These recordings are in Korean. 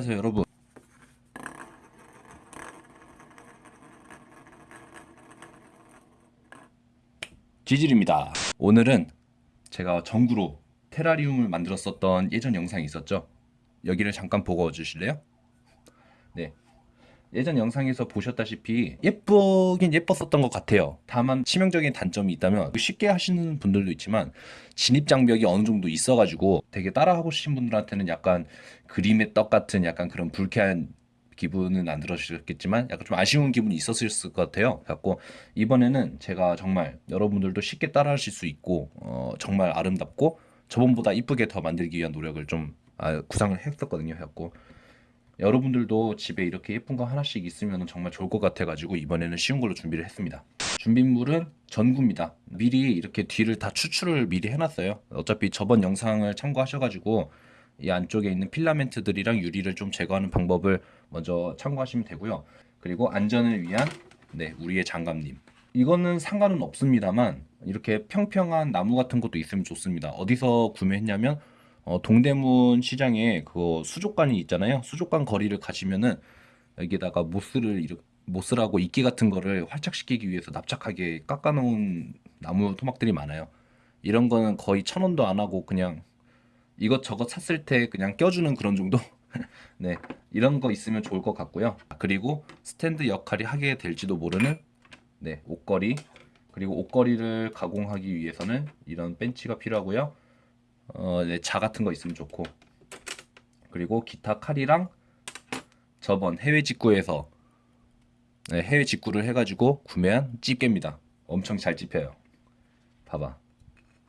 안녕하세요 여러분. 지질입니다. 오늘은 제가 전구로 테라리움을 만들었었던 예전 영상이 있었죠? 여기를 잠깐 보고 주실래요? 네 예전 영상에서 보셨다시피 예쁘긴 예뻤었던 것 같아요 다만 치명적인 단점이 있다면 쉽게 하시는 분들도 있지만 진입 장벽이 어느 정도 있어가지고 되게 따라하고 싶은 분들한테는 약간 그림의 떡 같은 약간 그런 불쾌한 기분은 안 들으셨겠지만 약간 좀 아쉬운 기분이 있었을 것 같아요. 그래갖고 이번에는 제가 정말 여러분들도 쉽게 따라하실 수 있고 어, 정말 아름답고 저번보다 이쁘게 더 만들기 위한 노력을 좀 아, 구상을 했었거든요. 해갖고 여러분들도 집에 이렇게 예쁜 거 하나씩 있으면 정말 좋을 것 같아가지고 이번에는 쉬운 걸로 준비를 했습니다. 준비물은 전구입니다. 미리 이렇게 뒤를 다 추출을 미리 해놨어요. 어차피 저번 영상을 참고하셔가지고 이 안쪽에 있는 필라멘트들이랑 유리를 좀 제거하는 방법을 먼저 참고하시면 되고요. 그리고 안전을 위한 네 우리의 장갑님. 이거는 상관은 없습니다만 이렇게 평평한 나무 같은 것도 있으면 좋습니다. 어디서 구매했냐면 어, 동대문 시장에 그 수족관이 있잖아요. 수족관 거리를 가시면은 여기다가 모스를 모스라고 이끼 같은 거를 활착시키기 위해서 납작하게 깎아놓은 나무 토막들이 많아요. 이런 거는 거의 천 원도 안 하고 그냥 이것저것 샀을 때 그냥 껴주는 그런 정도? 네, 이런 거 있으면 좋을 것 같고요. 그리고 스탠드 역할이 하게 될지도 모르는 네, 옷걸이 그리고 옷걸이를 가공하기 위해서는 이런 벤치가 필요하고요. 어, 네, 자 같은 거 있으면 좋고 그리고 기타 칼이랑 저번 해외 직구에서 네, 해외 직구를 해가지고 구매한 집게입니다. 엄청 잘 집혀요. 봐봐.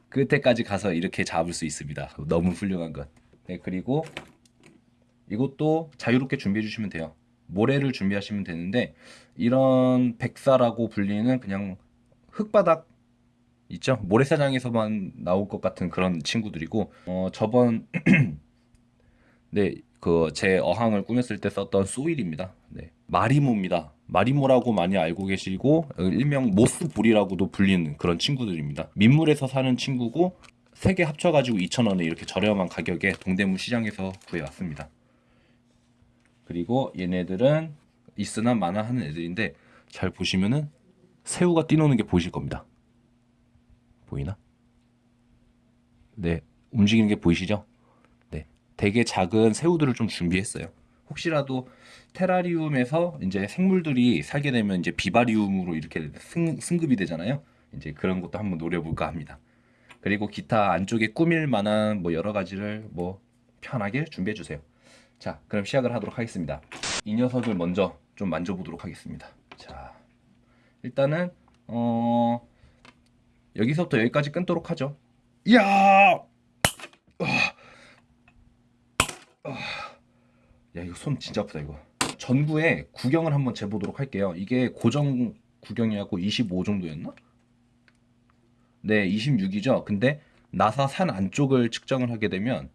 끝에까지 가서 이렇게 잡을 수 있습니다. 너무 훌륭한 것. 네, 그리고 이것도 자유롭게 준비해 주시면 돼요. 모래를 준비하시면 되는데 이런 백사라고 불리는 그냥 흙바닥 있죠? 모래사장에서만 나올 것 같은 그런 친구들이고 어, 저번 네, 그 제 어항을 꾸몄을 때 썼던 soil입니다. 네. 마리모입니다. 마리모라고 많이 알고 계시고 일명 moss ball이라고도 불리는 그런 친구들입니다. 민물에서 사는 친구고 세 개 합쳐가지고 2,000원에 이렇게 저렴한 가격에 동대문 시장에서 구해왔습니다. 그리고 얘네들은 있으나 마나 하는 애들인데 잘 보시면은 새우가 뛰노는 게 보이실 겁니다. 보이나? 네, 움직이는 게 보이시죠? 네, 되게 작은 새우들을 좀 준비했어요. 혹시라도 테라리움에서 이제 생물들이 살게 되면 이제 비바리움으로 이렇게 승, 승급이 되잖아요. 이제 그런 것도 한번 노려볼까 합니다. 그리고 기타 안쪽에 꾸밀 만한 뭐 여러 가지를 뭐 편하게 준비해 주세요. 자, 그럼 시작을 하도록 하겠습니다. 이 녀석을 먼저 좀 만져보도록 하겠습니다. 자, 일단은 어 여기서부터 여기까지 끊도록 하죠. 이야! 야 이거 손 진짜 아프다 이거. 전구에 구경을 한번 재보도록 할게요. 이게 고정 구경이하고 25 정도였나? 네, 26이죠. 근데 나사 산 안쪽을 측정을 하게 되면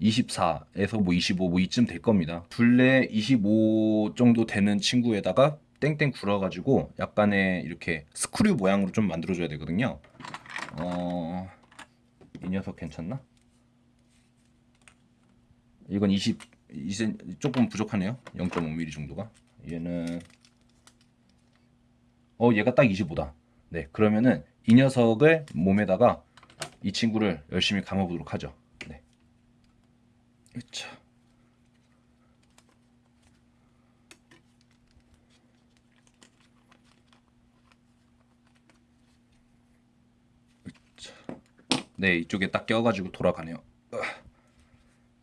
24에서 뭐 25, 뭐 이쯤 될 겁니다. 둘레 25 정도 되는 친구에다가 땡땡 굴어가지고 약간의 이렇게 스크류 모양으로 좀 만들어줘야 되거든요. 어, 이 녀석 괜찮나? 이건 20, 20 조금 부족하네요. 0.5mm 정도가. 얘는 어 얘가 딱 25다. 네, 그러면은 이 녀석을 몸에다가 이 친구를 열심히 감아보도록 하죠. 네. 그쵸. 네, 이쪽에 딱 껴가지고 돌아가네요.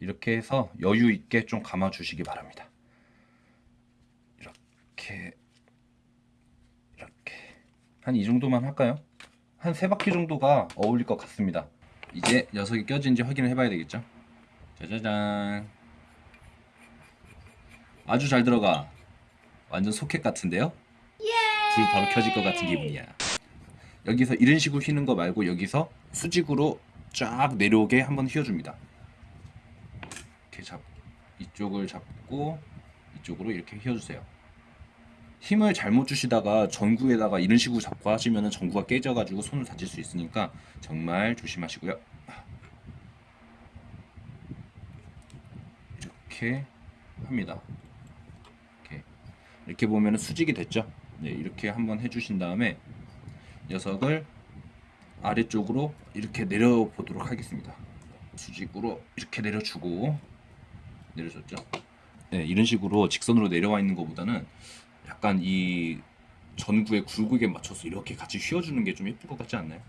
이렇게 해서 여유 있게 좀 감아 주시기 바랍니다. 이렇게 이렇게 한 이 정도만 할까요? 한 세 바퀴 정도가 어울릴 것 같습니다. 이제 녀석이 껴진지 확인을 해봐야 되겠죠? 짜자잔 아주 잘 들어가 완전 소켓 같은데요? 불 바로 켜질 것 같은 기분이야 여기서 이런 식으로 휘는 거 말고 여기서 수직으로 쫙 내려오게 한번 휘어줍니다 이렇게 잡 이쪽을 잡고 이쪽으로 이렇게 휘어주세요 힘을 잘못 주시다가 전구에다가 이런 식으로 잡고 하시면 전구가 깨져가지고 손을 다칠 수 있으니까 정말 조심하시고요 이렇게 합니다. 이렇게 이렇게 보면은 수직이 됐죠. 네, 이렇게 한번 해주신 다음에 녀석을 아래쪽으로 이렇게 내려 보도록 하겠습니다. 수직으로 이렇게 내려주고 내려줬죠. 네, 이런 식으로 직선으로 내려와 있는 것보다는 약간 이 전구의 굴곡에 맞춰서 이렇게 같이 휘어주는 게 좀 예쁠 것 같지 않나요?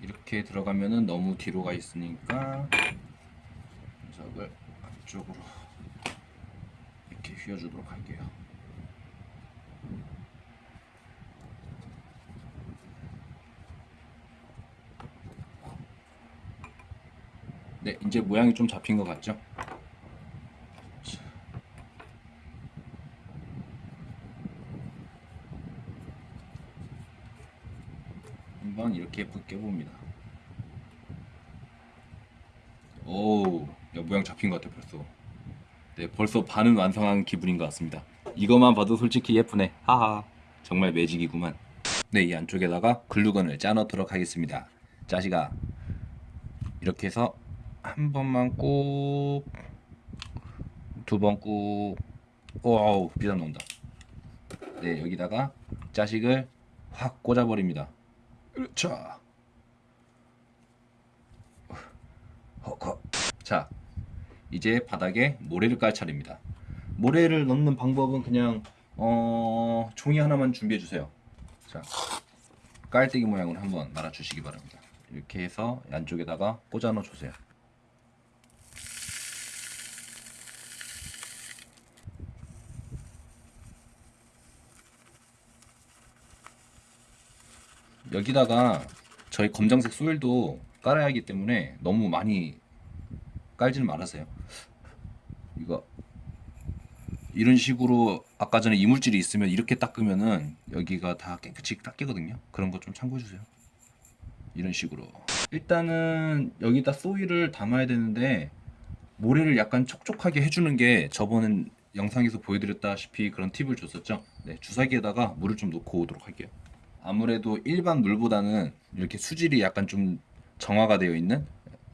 이렇게 들어가면은 너무 뒤로 가 있으니까 앞쪽으로 이렇게 휘어주도록 할게요. 네, 이제 모양이 좀 잡힌 것 같죠? 자. 한번 이렇게 예쁘게 봅니다. 오, 야, 모양 잡힌 것 같아 벌써. 네, 벌써 반은 완성한 기분인 것 같습니다. 이것만 봐도 솔직히 예쁘네. 하하. 정말 매직이구만. 네, 이 안쪽에다가 글루건을 짜 넣도록 하겠습니다. 자식아, 이렇게 해서 한 번만 꾹, 두 번 꾹, 오우, 비자 나온다. 네, 여기다가 자식을 확 꽂아버립니다. 허허. 자, 이제 바닥에 모래를 깔 차례입니다. 모래를 넣는 방법은 그냥 어, 종이 하나만 준비해 주세요. 자, 깔때기 모양으로 한번 말아 주시기 바랍니다. 이렇게 해서 안쪽에다가 꽂아 넣어 주세요. 여기다가 저희 검정색 소일도 깔아야 하기 때문에 너무 많이 깔지는 말아세요. 이거 이런 식으로 아까 전에 이물질이 있으면 이렇게 닦으면은 여기가 다 깨끗이 닦이거든요. 그런 거 좀 참고해 주세요. 이런 식으로 일단은 여기다 소일을 담아야 되는데 모래를 약간 촉촉하게 해주는 게 저번 영상에서 보여드렸다시피 그런 팁을 줬었죠. 네, 주사기에다가 물을 좀 넣고 오도록 할게요. 아무래도 일반 물보다는 이렇게 수질이 약간 좀 정화가 되어 있는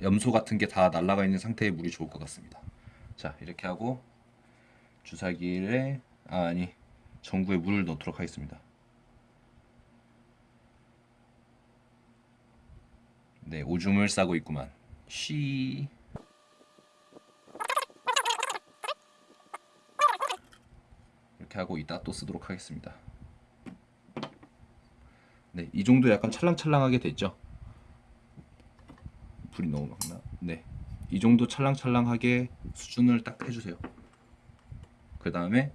염소 같은 게 다 날아가 있는 상태의 물이 좋을 것 같습니다. 자 이렇게 하고 주사기에 아, 아니 전구에 물을 넣도록 하겠습니다. 네 오줌을 싸고 있구만. 쉬. 이렇게 하고 이따 또 쓰도록 하겠습니다. 네, 이 정도 약간 찰랑찰랑하게 됐죠. 불이 너무 많나? 네, 이 정도 찰랑찰랑하게 수준을 딱 해주세요. 그 다음에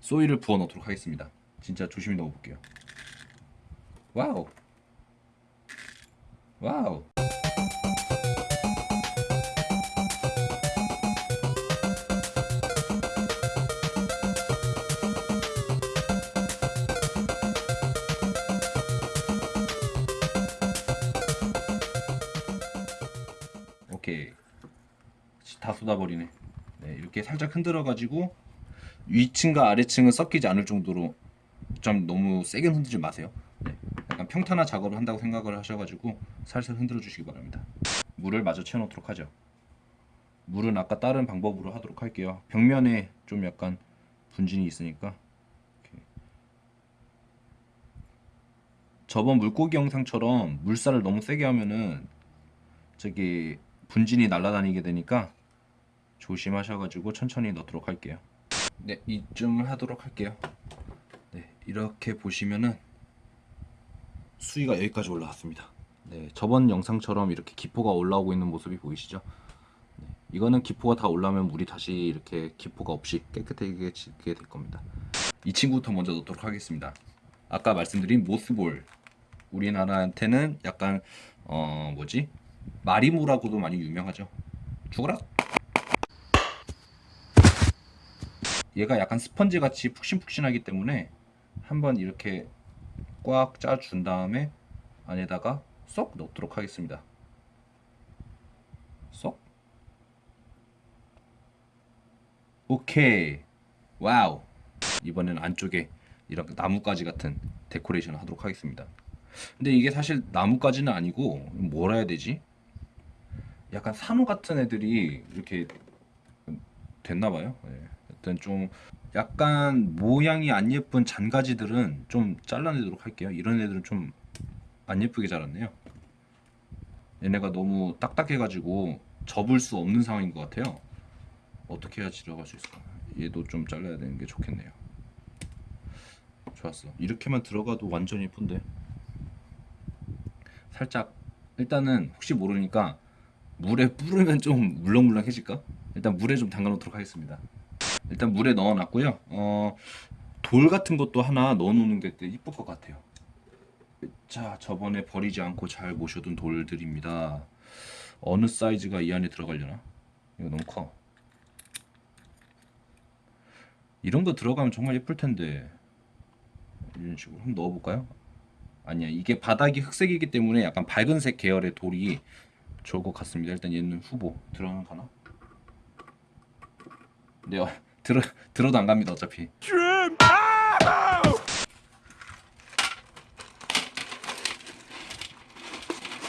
soil을 부어 넣도록 하겠습니다. 진짜 조심히 넣어볼게요. Wow, wow. 다 쏟아버리네. 네, 이렇게 살짝 흔들어 가지고 위층과 아래층은 섞이지 않을 정도로 좀 너무 세게 흔들지 마세요. 네, 약간 평탄화 작업을 한다고 생각을 하셔가지고 살살 흔들어 주시기 바랍니다. 물을 마저 채워 놓도록 하죠. 물은 아까 다른 방법으로 하도록 할게요. 벽면에 좀 약간 분진이 있으니까. 저번 물고기 영상처럼 물살을 너무 세게 하면은 저기 분진이 날아다니게 되니까 조심하셔가지고 천천히 넣도록 할게요. 네, 이쯤을 하도록 할게요. 네, 이렇게 보시면은 수위가 여기까지 올라왔습니다. 네, 저번 영상처럼 이렇게 기포가 올라오고 있는 모습이 보이시죠? 네, 이거는 기포가 다 올라오면 물이 다시 이렇게 기포가 없이 깨끗하게 지게 될 겁니다. 이 친구부터 먼저 넣도록 하겠습니다. 아까 말씀드린 모스볼 우리나라한테는 약간 어 뭐지 마리모라고도 많이 유명하죠. 죽어라. 얘가 약간 스펀지 같이 푹신푹신하기 때문에 한번 이렇게 꽉 짜준 다음에 안에다가 쏙 넣도록 하겠습니다. 쏙. 오케이. wow. 이번에는 안쪽에 이렇게 나뭇가지 같은 데코레이션을 하도록 하겠습니다. 근데 이게 사실 나무까지는 아니고 뭐라 해야 되지? 약간 산호 같은 애들이 이렇게 됐나 봐요. 예. 일단 좀 약간 모양이 안 예쁜 잔가지들은 좀 잘라내도록 할게요. 이런 애들은 좀 안 예쁘게 자랐네요. 얘네가 너무 딱딱해 가지고 접을 수 없는 상황인 것 같아요. 어떻게 해야 들어갈 수 있을까? 얘도 좀 잘라야 되는 게 좋겠네요. 좋았어. 이렇게만 들어가도 완전 예쁜데. 살짝 일단은 혹시 모르니까 물에 뿌르면 좀 물렁물렁해질까? 일단 물에 좀 담가 놓도록 하겠습니다. 일단 물에 넣어놨고요. 어, 돌 같은 것도 하나 넣어놓는 게 이쁠 것 같아요. 자, 저번에 버리지 않고 잘 모셔둔 돌들입니다. 어느 사이즈가 이 안에 들어가려나? 이거 너무 커. 이런 거 들어가면 정말 예쁠 텐데. 이런 식으로 한번 넣어볼까요? 아니야, 이게 바닥이 흑색이기 때문에 약간 밝은색 계열의 돌이 좋을 것 같습니다. 일단 얘는 후보 들어가는 가나? 네, 어, 들어 들어도 안 갑니다. 어차피.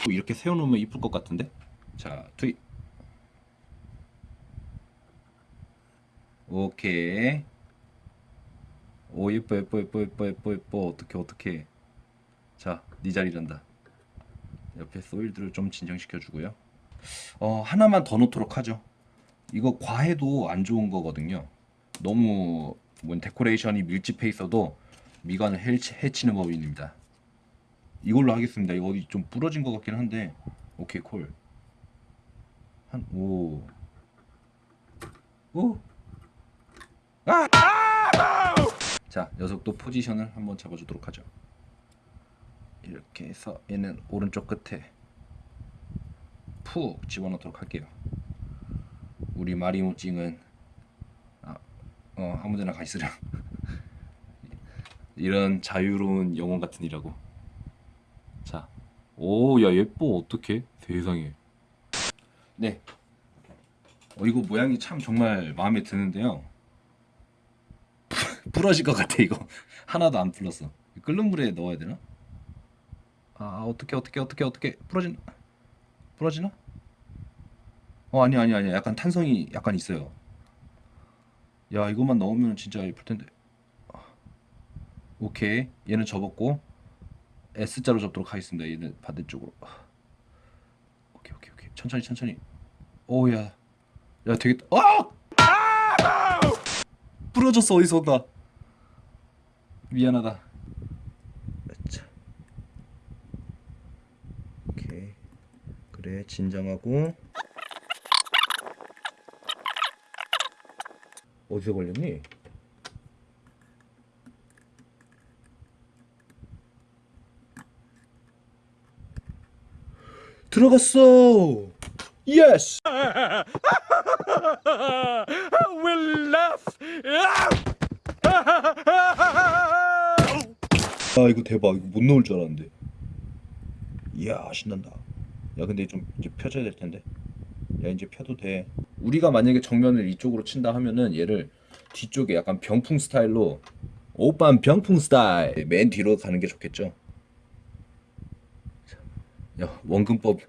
또 이렇게 세워놓으면 이쁠 것 같은데? 자, 투입. 오케이. 오 예뻐 예뻐 예뻐 예뻐 예뻐 예뻐 어떻게 어떻게. 자, 네 자리란다. 옆에 소일들을 좀 진정시켜 주고요. 어, 하나만 더 놓도록 하죠. 이거 과해도 안 좋은 거거든요. 너무 뭐 데코레이션이 밀집해 있어도 미관을 해치, 해치 는 법입니다. 이걸로 하겠습니다. 이거 어디 좀 부러진 것 같긴 한데 오케이 콜. 한 오. 오. 아! 자 녀석도 포지션을 한번 잡아주도록 하죠. 이렇게 해서 얘는 오른쪽 끝에 푹 집어넣도록 할게요. 우리 마리모찡은 아, 어 아무데나 가 있으라. 이런 자유로운 영혼 같은 이라고. 자, 오, 야 예뻐 어떡해? 세상에. 네. 어 이거 모양이 참 정말 마음에 드는데요. 부러질 것 같아 이거. 하나도 안 풀렸어. 끓는 물에 넣어야 되나? 아 어떻게 어떻게 어떻게 어떻게 부러진 부러지나? 어 아니 아니 아니 약간 탄성이 약간 있어요. 야 이것만 넣으면 진짜 예쁠 텐데. 아, 오케이 얘는 접었고 S자로 접도록 하겠습니다. 얘는 반대쪽으로. 아, 오케이 오케이 오케이 천천히 천천히. 오야 야 되겠다. 아! 부러졌어 어디서 온다. 미안하다. 자. 오케이 그래 진정하고 어디서 걸렸니? 들어갔어. 예스. will laugh. 아 이거 대박. 이거 못 넣을 줄 알았는데. 이야 신난다. 야 근데 좀 이제 펴줘야 될 텐데. 야 이제 펴도 돼. 우리가 만약에 정면을 이쪽으로 친다 하면은 얘를 뒤쪽에 약간 병풍 스타일로 오빤 병풍 스타일 맨 뒤로 가는 게 좋겠죠. 야 원근법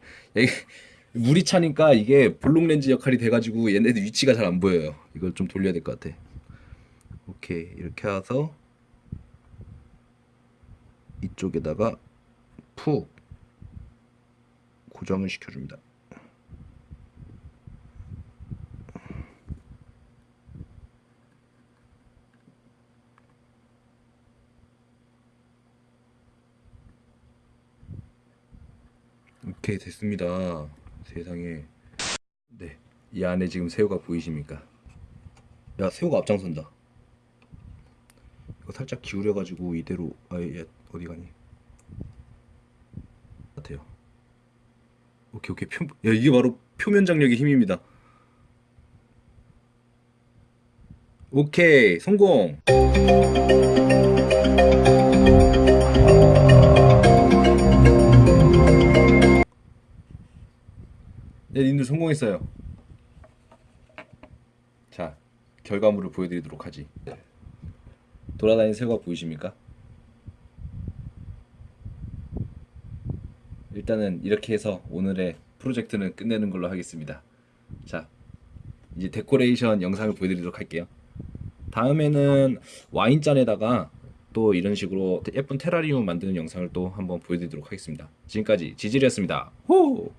물이 차니까 이게 볼록 렌즈 역할이 돼가지고 얘네들 위치가 잘 안 보여요. 이걸 좀 돌려야 될 것 같아. 오케이 이렇게 해서 이쪽에다가 푹 고정을 시켜줍니다. 오케이 됐습니다. 세상에 네 이 안에 지금 새우가 보이십니까? 야 새우가 앞장선다. 이거 살짝 기울여 가지고 이대로 아예 어디 가니? 같아요. 오케이 오케이 표, 야 이게 바로 표면 장력의 힘입니다. 오케이 성공. 성공했어요. 자, 결과물을 보여드리도록 하지. 돌아다니는 새우가 보이십니까? 일단은 이렇게 해서 오늘의 프로젝트는 끝내는 걸로 하겠습니다. 자, 이제 데코레이션 영상을 보여드리도록 할게요. 다음에는 와인잔에다가 또 이런 식으로 예쁜 테라리움 만드는 영상을 또 한번 보여드리도록 하겠습니다. 지금까지 지질이었습니다. 호!